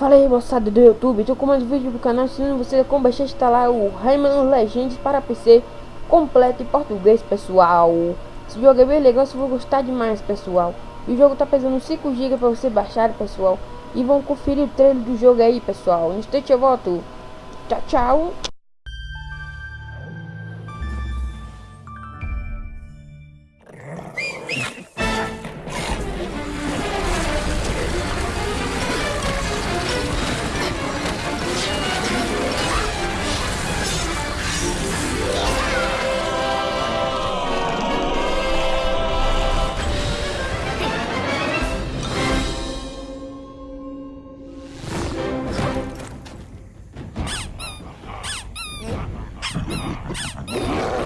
Fala aí moçada do YouTube, tô com mais um vídeo pro canal ensinando você como baixar e instalar o Rayman Legends para PC completo em português pessoal. Esse jogo é bem legal, você vai gostar demais pessoal. E o jogo tá pesando 5 GB para você baixar pessoal. E vão conferir o trailer do jogo aí pessoal. No instante eu volto. Tchau tchau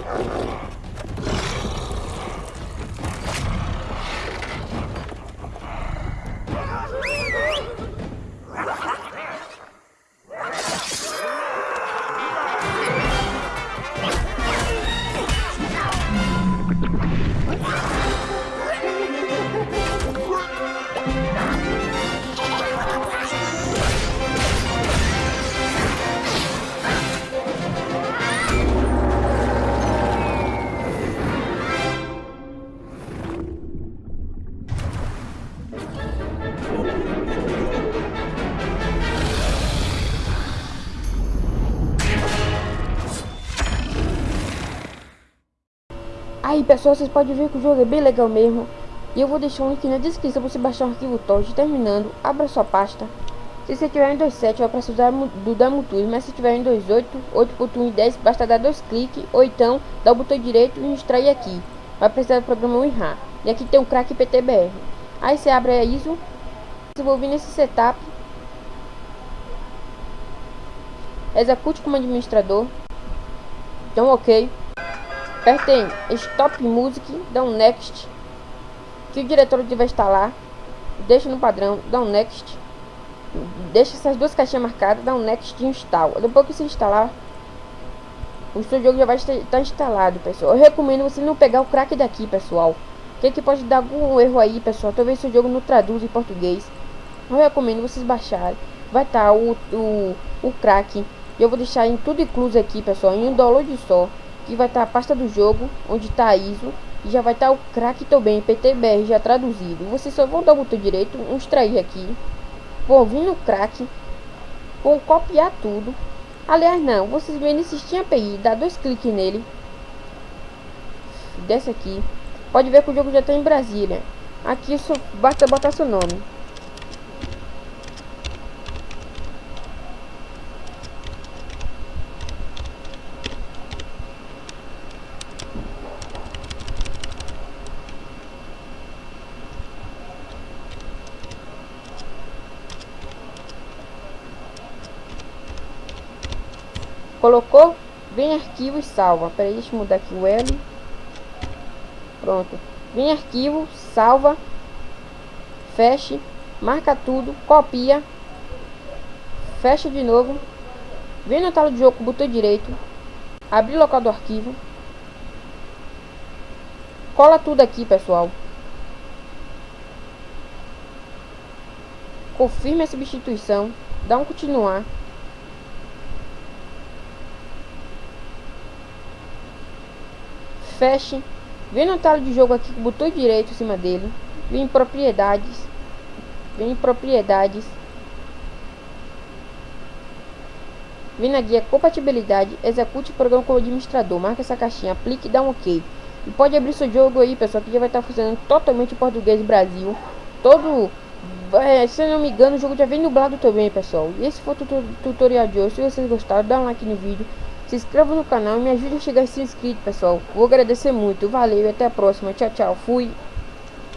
Oh, my God. Aí pessoal, vocês podem ver que o jogo é bem legal mesmo. E eu vou deixar um link na descrição para você baixar o arquivo torrent Terminando, abra sua pasta. Se você tiver em 2.7 vai precisar do Demo Mas se tiver em 2.8, 8.1 e 10 basta dar dois cliques Ou então, dar o botão direito e extrair aqui. Vai precisar do programa WinRAR. E aqui tem um crack PTBR Aí você abre a ISO Se vou vir nesse setup. Execute como administrador. Então ok Apertem Stop Music, dá um Next. Que o diretor vai instalar. Deixa no padrão, dá um Next. Deixa essas duas caixinhas marcadas, dá um Next e instala. Depois que se instalar, o seu jogo já vai estar tá instalado, pessoal. Eu recomendo você não pegar o crack daqui, pessoal. Que, que pode dar algum erro aí, pessoal. Talvez seu jogo não traduz em português. Eu recomendo vocês baixarem. Vai estar tá o, o, o crack. Eu vou deixar em tudo incluso aqui, pessoal. Em um download só que vai estar tá a pasta do jogo, onde está a ISO, e já vai estar tá o crack também, PTBR já traduzido. Vocês só vão dar o botão direito, um extrair aqui, vão vir no crack, vão copiar tudo. Aliás, não, vocês vêm nesse Steam API, dá dois cliques nele, desce aqui, pode ver que o jogo já está em Brasília. Aqui só basta botar seu nome. Colocou? Vem arquivo e salva. Peraí, deixa mudar aqui o L. Pronto. Vem arquivo, salva. Feche. Marca tudo. Copia. Fecha de novo. Vem na tela de jogo o botão direito. Abrir local do arquivo. Cola tudo aqui, pessoal. Confirme a substituição. Dá um continuar. Feche, vem no talo de jogo aqui o botão direito em cima dele, vem em propriedades, vem em propriedades, vem na guia compatibilidade, execute o programa como administrador, marca essa caixinha, aplique e dá um ok. E pode abrir seu jogo aí, pessoal, que já vai estar funcionando totalmente em português Brasil. Todo, é, se não me engano, o jogo já vem dublado também, pessoal. E esse foi o tutorial de hoje. Se vocês gostaram, dá um like no vídeo. Se inscreva no canal e me ajude a chegar a ser inscrito, pessoal. Vou agradecer muito. Valeu e até a próxima. Tchau, tchau. Fui.